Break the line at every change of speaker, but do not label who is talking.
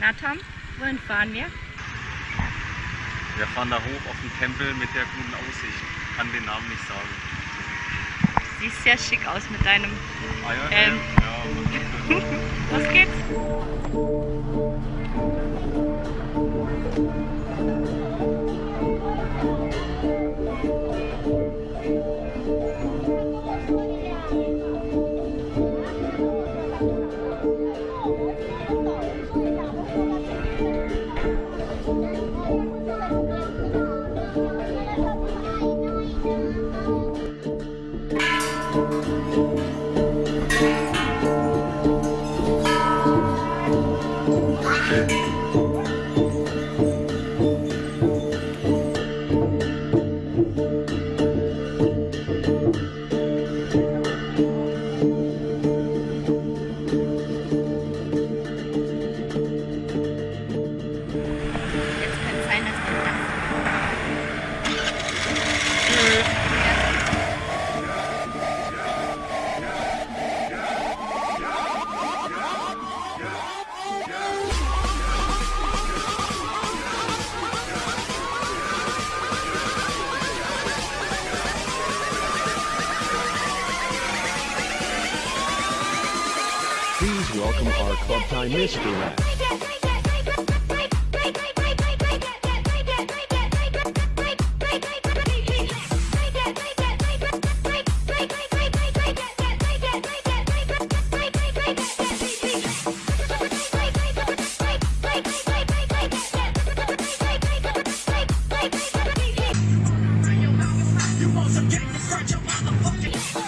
Na Tom, wohin fahren wir?
Wir fahren da hoch auf den Tempel mit der guten Aussicht. Kann den Namen nicht sagen.
Siehst sehr schick aus mit deinem.
Ah ja,
Ähm.
ja, ja.
Los geht's! welcome our Club Time Mystery Match.
You won't forget the front, your motherfucking